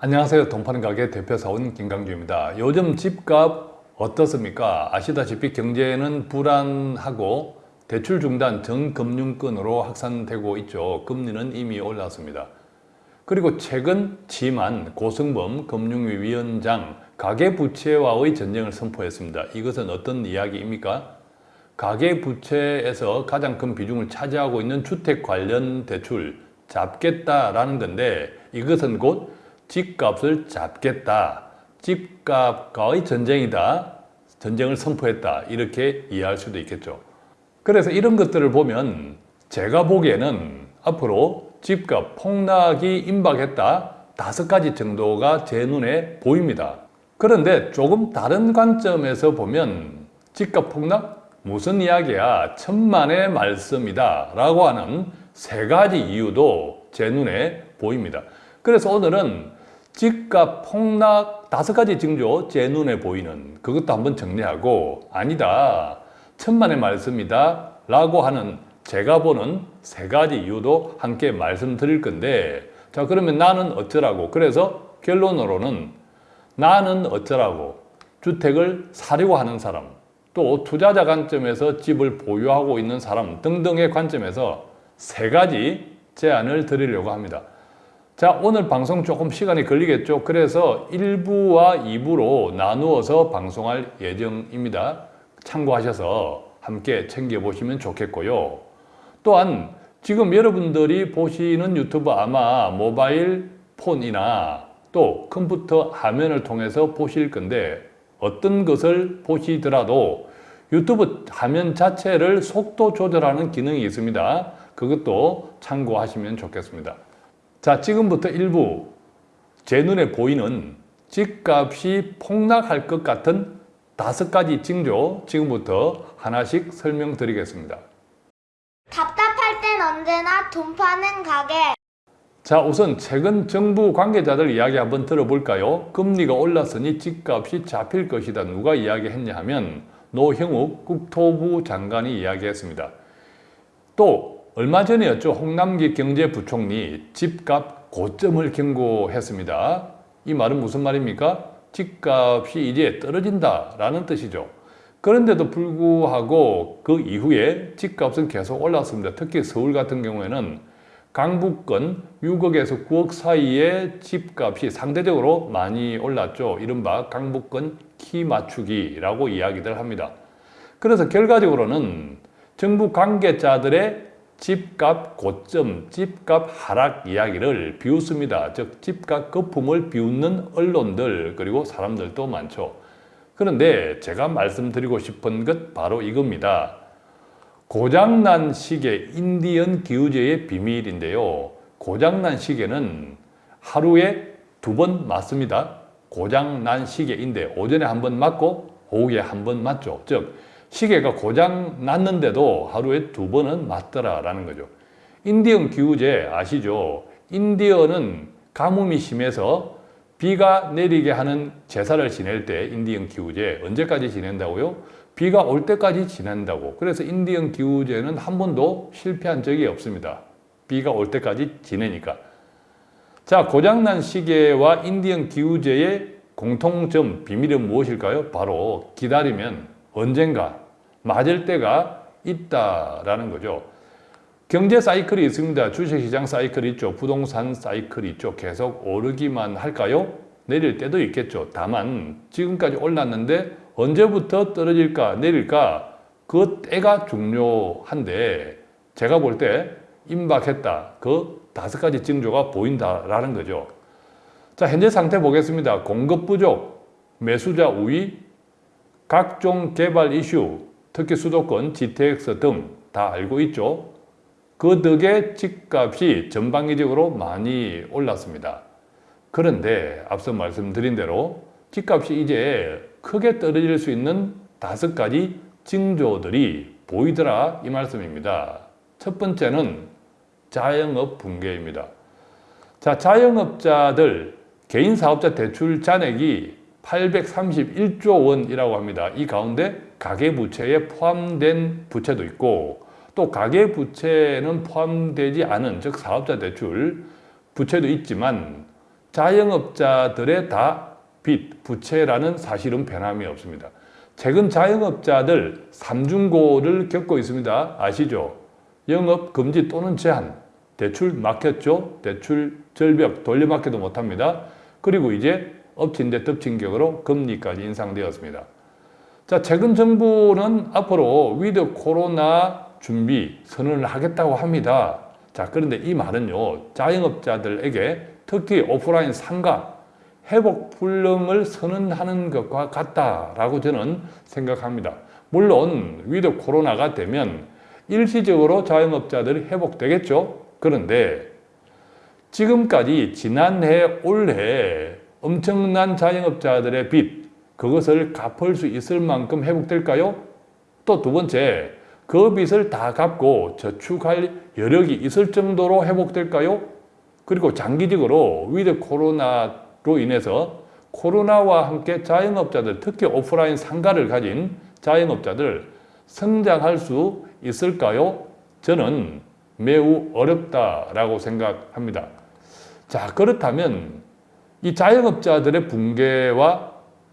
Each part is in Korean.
안녕하세요. 동파는 가게 대표사원 김강주입니다. 요즘 집값 어떻습니까? 아시다시피 경제는 불안하고 대출 중단 전금융권으로 확산되고 있죠. 금리는 이미 올랐습니다. 그리고 최근 지만 고승범 금융위 위원장 가계부채와의 전쟁을 선포했습니다. 이것은 어떤 이야기입니까? 가계부채에서 가장 큰 비중을 차지하고 있는 주택 관련 대출 잡겠다라는 건데 이것은 곧 집값을 잡겠다. 집값과의 전쟁이다. 전쟁을 선포했다. 이렇게 이해할 수도 있겠죠. 그래서 이런 것들을 보면 제가 보기에는 앞으로 집값 폭락이 임박했다. 다섯 가지 정도가 제 눈에 보입니다. 그런데 조금 다른 관점에서 보면 집값 폭락? 무슨 이야기야? 천만의 말씀이다. 라고 하는 세 가지 이유도 제 눈에 보입니다. 그래서 오늘은 집값 폭락 다섯 가지 징조 제 눈에 보이는 그것도 한번 정리하고 아니다. 천만의 말씀이다 라고 하는 제가 보는 세 가지 이유도 함께 말씀드릴 건데 자 그러면 나는 어쩌라고? 그래서 결론으로는 나는 어쩌라고? 주택을 사려고 하는 사람 또 투자자 관점에서 집을 보유하고 있는 사람 등등의 관점에서 세 가지 제안을 드리려고 합니다. 자 오늘 방송 조금 시간이 걸리겠죠. 그래서 1부와 2부로 나누어서 방송할 예정입니다. 참고하셔서 함께 챙겨보시면 좋겠고요. 또한 지금 여러분들이 보시는 유튜브 아마 모바일 폰이나 또 컴퓨터 화면을 통해서 보실 건데 어떤 것을 보시더라도 유튜브 화면 자체를 속도 조절하는 기능이 있습니다. 그것도 참고하시면 좋겠습니다. 자, 지금부터 일부 제 눈에 보이는 집값이 폭락할 것 같은 다섯 가지 징조 지금부터 하나씩 설명드리겠습니다. 답답할 땐 언제나 돈 파는 가게. 자, 우선 최근 정부 관계자들 이야기 한번 들어볼까요? 금리가 올랐으니 집값이 잡힐 것이다. 누가 이야기했냐 하면 노형욱 국토부 장관이 이야기했습니다. 또 얼마 전이었죠. 홍남기 경제부총리 집값 고점을 경고했습니다. 이 말은 무슨 말입니까? 집값이 이제 떨어진다라는 뜻이죠. 그런데도 불구하고 그 이후에 집값은 계속 올랐습니다. 특히 서울 같은 경우에는 강북권 6억에서 9억 사이의 집값이 상대적으로 많이 올랐죠. 이른바 강북권 키 맞추기라고 이야기들 합니다. 그래서 결과적으로는 정부 관계자들의 집값 고점, 집값 하락 이야기를 비웃습니다. 즉 집값 거품을 비웃는 언론들 그리고 사람들도 많죠. 그런데 제가 말씀드리고 싶은 것 바로 이겁니다. 고장난 시계, 인디언 기우제의 비밀인데요. 고장난 시계는 하루에 두 번 맞습니다. 고장난 시계인데 오전에 한 번 맞고 오후에 한 번 맞죠. 즉 시계가 고장 났는데도 하루에 두 번은 맞더라라는 거죠. 인디언 기후제 아시죠? 인디언은 가뭄이 심해서 비가 내리게 하는 제사를 지낼 때 인디언 기후제 언제까지 지낸다고요? 비가 올 때까지 지낸다고. 그래서 인디언 기후제는 한 번도 실패한 적이 없습니다. 비가 올 때까지 지내니까. 자, 고장난 시계와 인디언 기후제의 공통점, 비밀은 무엇일까요? 바로 기다리면 언젠가 맞을 때가 있다라는 거죠. 경제 사이클이 있습니다. 주식시장 사이클이 있죠. 부동산 사이클이 있죠. 계속 오르기만 할까요? 내릴 때도 있겠죠. 다만 지금까지 올랐는데 언제부터 떨어질까 내릴까 그 때가 중요한데 제가 볼 때 임박했다. 그 다섯 가지 징조가 보인다라는 거죠. 자 현재 상태 보겠습니다. 공급 부족, 매수자 우위, 각종 개발 이슈, 특히 수도권, GTX 등 다 알고 있죠. 그 덕에 집값이 전방위적으로 많이 올랐습니다. 그런데 앞서 말씀드린 대로 집값이 이제 크게 떨어질 수 있는 다섯 가지 징조들이 보이더라 이 말씀입니다. 첫 번째는 자영업 붕괴입니다. 자, 자영업자들 개인 사업자 대출 잔액이 831조 원이라고 합니다. 이 가운데 가계부채에 포함된 부채도 있고 또 가계부채는 포함되지 않은 즉 사업자 대출 부채도 있지만 자영업자들의 다 빚, 부채라는 사실은 변함이 없습니다. 최근 자영업자들 삼중고를 겪고 있습니다. 아시죠? 영업 금지 또는 제한, 대출 막혔죠? 대출 절벽 돌려막기도 못합니다. 그리고 이제 엎친 데 덮친 격으로 금리까지 인상되었습니다. 자, 최근 정부는 앞으로 with 코로나 준비 선언을 하겠다고 합니다. 자, 그런데 이 말은요, 자영업자들에게 특히 오프라인 상가, 회복 불능을 선언하는 것과 같다라고 저는 생각합니다. 물론 with 코로나가 되면 일시적으로 자영업자들이 회복되겠죠. 그런데 지금까지 지난해 올해 엄청난 자영업자들의 빚 그것을 갚을 수 있을 만큼 회복될까요? 또 두 번째 그 빚을 다 갚고 저축할 여력이 있을 정도로 회복될까요? 그리고 장기적으로 with 코로나로 인해서 코로나와 함께 자영업자들 특히 오프라인 상가를 가진 자영업자들 성장할 수 있을까요? 저는 매우 어렵다라고 생각합니다. 자, 그렇다면 이 자영업자들의 붕괴와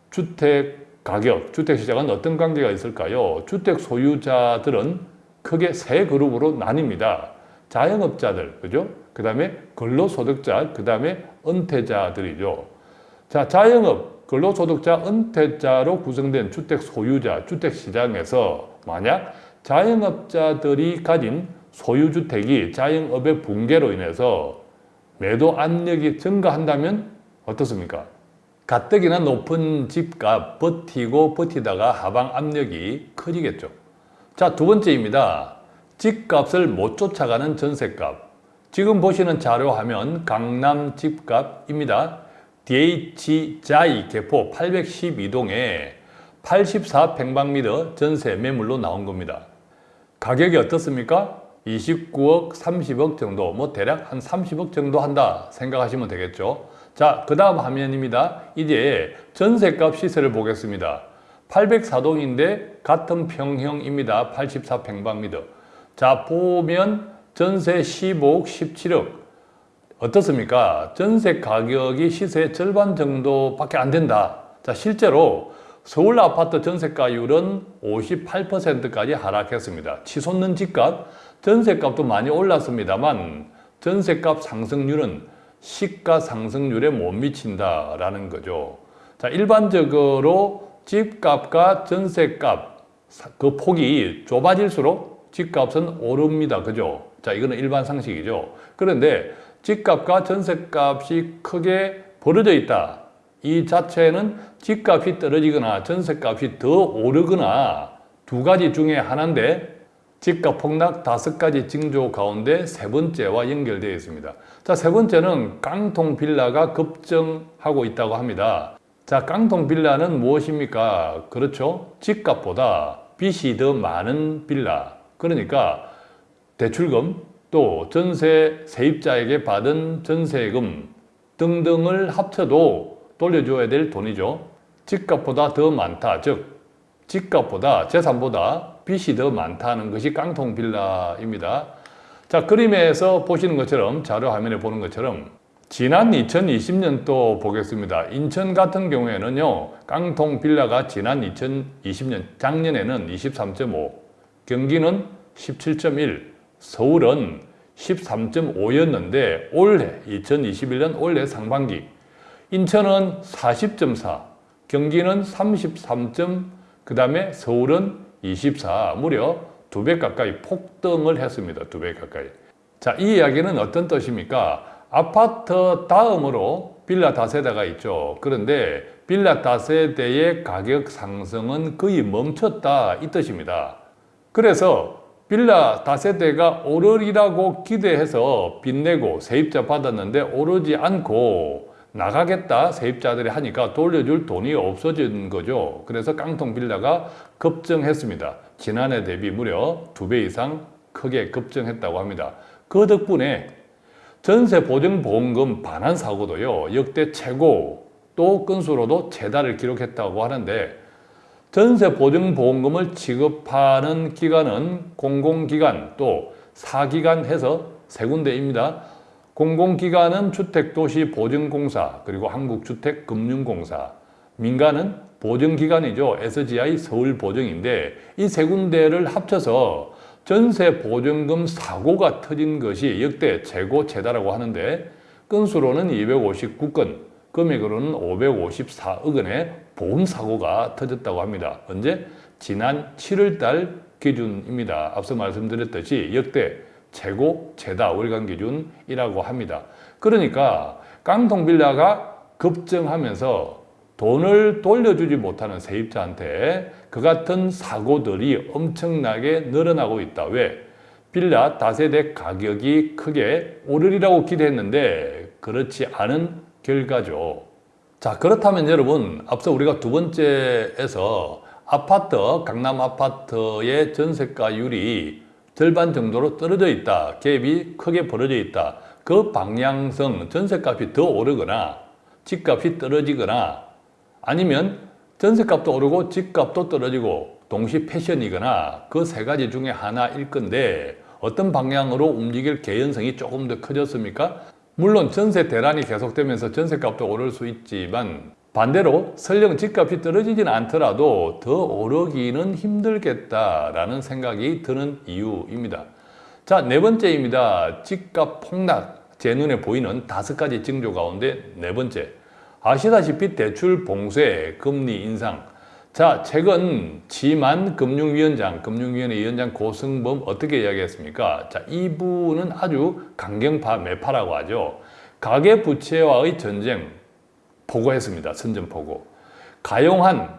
주택 가격, 주택 시장은 어떤 관계가 있을까요? 주택 소유자들은 크게 세 그룹으로 나뉩니다. 자영업자들, 그죠? 그 다음에 근로소득자, 그 다음에 은퇴자들이죠. 자, 자영업, 근로소득자, 은퇴자로 구성된 주택 소유자, 주택 시장에서 만약 자영업자들이 가진 소유주택이 자영업의 붕괴로 인해서 매도 압력이 증가한다면 어떻습니까? 가뜩이나 높은 집값 버티고 버티다가 하방 압력이 커지겠죠. 자, 두 번째입니다. 집값을 못 쫓아가는 전세값. 지금 보시는 자료 화면 강남 집값입니다. DH자이 개포 812동에 84평방미터 전세 매물로 나온 겁니다. 가격이 어떻습니까? 29억, 30억 정도, 뭐 대략 한 30억 정도 한다 생각하시면 되겠죠. 자, 그 다음 화면입니다. 이제 전세값 시세를 보겠습니다. 804동인데 같은 평형입니다. 84평방미터. 자, 보면 전세 15억, 17억. 어떻습니까? 전세 가격이 시세의 절반 정도밖에 안 된다. 자, 실제로 서울 아파트 전세가율은 58%까지 하락했습니다. 치솟는 집값, 전세값도 많이 올랐습니다만 전세값 상승률은 시가 상승률에 못 미친다라는 거죠. 자, 일반적으로 집값과 전세값 그 폭이 좁아질수록 집값은 오릅니다. 그죠? 자, 이거는 일반 상식이죠. 그런데 집값과 전세값이 크게 벌어져 있다. 이 자체는 집값이 떨어지거나 전세값이 더 오르거나 두 가지 중에 하나인데 집값 폭락 다섯 가지 징조 가운데 세 번째와 연결되어 있습니다. 자, 세 번째는 깡통 빌라가 급증하고 있다고 합니다. 자, 깡통 빌라는 무엇입니까? 그렇죠. 집값보다 빚이 더 많은 빌라. 그러니까 대출금 또 전세 세입자에게 받은 전세금 등등을 합쳐도 돌려줘야 될 돈이죠. 집값보다 더 많다. 즉, 집값보다 재산보다 빚이 더 많다는 것이 깡통 빌라입니다. 자, 그림에서 보시는 것처럼 자료 화면에 보는 것처럼 지난 2020년도 보겠습니다. 인천 같은 경우에는요. 깡통 빌라가 지난 2020년 작년에는 23.5, 경기는 17.1, 서울은 13.5였는데 올해 2021년 올해 상반기 인천은 40.4, 경기는 33. 그 다음에 서울은 24, 무려 두 배 가까이 폭등을 했습니다. 두 배 가까이. 자, 이 이야기는 어떤 뜻입니까? 아파트 다음으로 빌라 다세대가 있죠. 그런데 빌라 다세대의 가격 상승은 거의 멈췄다 이 뜻입니다. 그래서 빌라 다세대가 오르리라고 기대해서 빚내고 세입자 받았는데 오르지 않고 나가겠다 세입자들이 하니까 돌려줄 돈이 없어진 거죠. 그래서 깡통 빌라가 급증했습니다. 지난해 대비 무려 두 배 이상 크게 급증했다고 합니다. 그 덕분에 전세 보증 보험금 반환 사고도요 역대 최고 또 건수로도 최다를 기록했다고 하는데 전세 보증 보험금을 지급하는 기관은 공공기관 또 사기관 해서 세 군데입니다. 공공기관은 주택도시보증공사 그리고 한국주택금융공사 민간은 보증기관이죠. SGI 서울보증인데 이 세 군데를 합쳐서 전세 보증금 사고가 터진 것이 역대 최고 최다라고 하는데 건수로는 259건, 금액으로는 554억 원의 보험 사고가 터졌다고 합니다. 언제? 지난 7월 달 기준입니다. 앞서 말씀드렸듯이 역대 최고 최다 월간 기준이라고 합니다. 그러니까 깡통빌라가 급증하면서 돈을 돌려주지 못하는 세입자한테 그 같은 사고들이 엄청나게 늘어나고 있다. 왜? 빌라 다세대 가격이 크게 오르리라고 기대했는데 그렇지 않은 결과죠. 자 그렇다면 여러분 앞서 우리가 두 번째에서 아파트 강남 아파트의 전세가율이 절반 정도로 떨어져 있다. 갭이 크게 벌어져 있다. 그 방향성 전세값이 더 오르거나 집값이 떨어지거나 아니면 전세값도 오르고 집값도 떨어지고 동시 패션이거나 그 세 가지 중에 하나일 건데 어떤 방향으로 움직일 개연성이 조금 더 커졌습니까? 물론 전세 대란이 계속되면서 전세값도 오를 수 있지만 반대로 설령 집값이 떨어지진 않더라도 더 오르기는 힘들겠다라는 생각이 드는 이유입니다. 자, 네 번째입니다. 집값 폭락. 제 눈에 보이는 다섯 가지 징조 가운데 네 번째. 아시다시피 대출 봉쇄, 금리 인상. 자, 최근 지만 금융위원장, 금융위원회 위원장 고승범 어떻게 이야기했습니까? 자, 이분은 아주 강경파 매파라고 하죠. 가계 부채와의 전쟁 보고했습니다. 선전포고. 가용한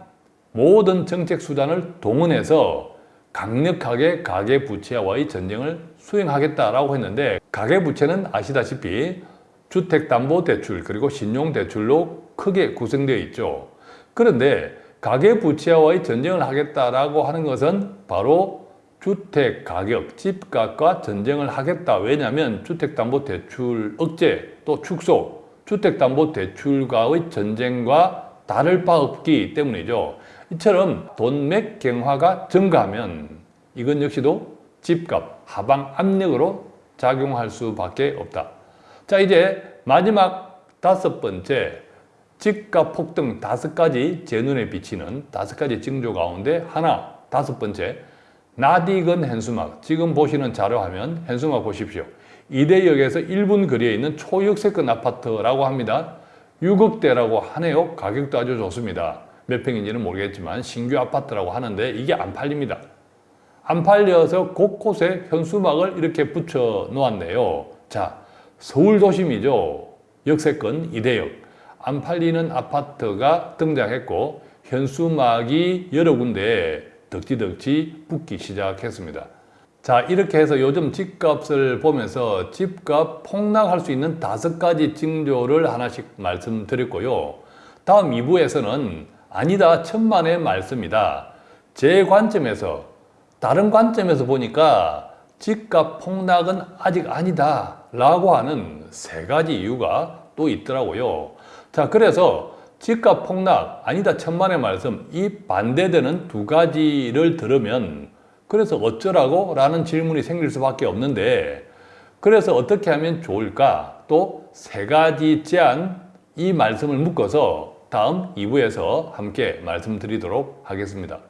모든 정책 수단을 동원해서 강력하게 가계 부채와의 전쟁을 수행하겠다라고 했는데 가계 부채는 아시다시피 주택담보대출 그리고 신용대출로 크게 구성되어 있죠. 그런데 가계부채와의 전쟁을 하겠다라고 하는 것은 바로 주택가격, 집값과 전쟁을 하겠다. 왜냐하면 주택담보대출 억제 또 축소, 주택담보대출과의 전쟁과 다를 바 없기 때문이죠. 이처럼 돈맥 경화가 증가하면 이건 역시도 집값 하방 압력으로 작용할 수밖에 없다. 자 이제 마지막 다섯 번째 집값 폭등 다섯 가지 제 눈에 비치는 다섯 가지 징조 가운데 하나 다섯 번째 나디건 현수막 지금 보시는 자료 화면 현수막 보십시오 이대역에서 1분 거리에 있는 초역세권 아파트라고 합니다 6억대라고 하네요 가격도 아주 좋습니다 몇 평인지는 모르겠지만 신규 아파트라고 하는데 이게 안 팔립니다 안 팔려서 곳곳에 현수막을 이렇게 붙여 놓았네요 자 서울 도심이죠. 역세권 이대역. 안 팔리는 아파트가 등장했고 현수막이 여러 군데 덕지덕지 붙기 시작했습니다. 자 이렇게 해서 요즘 집값을 보면서 집값 폭락할 수 있는 다섯 가지 징조를 하나씩 말씀드렸고요. 다음 2부에서는 아니다 천만의 말씀이다. 제 관점에서 다른 관점에서 보니까 집값 폭락은 아직 아니다 라고 하는 세 가지 이유가 또 있더라고요. 자, 그래서 집값 폭락 아니다 천만의 말씀 이 반대되는 두 가지를 들으면 그래서 어쩌라고? 라는 질문이 생길 수밖에 없는데 그래서 어떻게 하면 좋을까? 또 세 가지 제안 이 말씀을 묶어서 다음 2부에서 함께 말씀드리도록 하겠습니다.